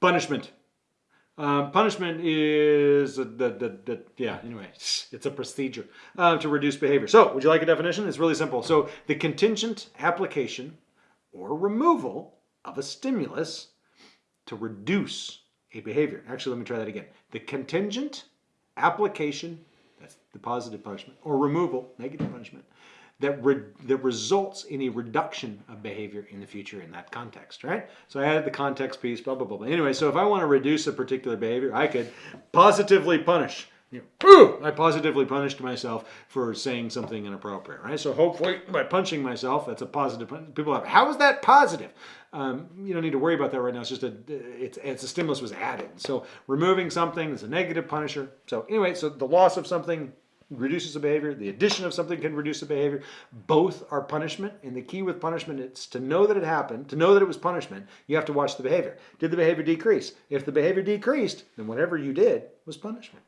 Punishment. Um, punishment is the, the, the, yeah, anyway, it's a procedure uh, to reduce behavior. So, would you like a definition? It's really simple. So, the contingent application or removal of a stimulus to reduce a behavior. Actually, let me try that again. The contingent application, that's the positive punishment, or removal, negative punishment, that, re that results in a reduction of behavior in the future in that context, right? So I added the context piece, blah, blah, blah. blah. Anyway, so if I want to reduce a particular behavior, I could positively punish. You know, I positively punished myself for saying something inappropriate, right? So hopefully by punching myself, that's a positive. People have, how is that positive? Um, you don't need to worry about that right now. It's just a, it's, it's a stimulus was added. So removing something is a negative punisher. So anyway, so the loss of something reduces a behavior. The addition of something can reduce a behavior. Both are punishment. And the key with punishment is to know that it happened, to know that it was punishment, you have to watch the behavior. Did the behavior decrease? If the behavior decreased, then whatever you did was punishment.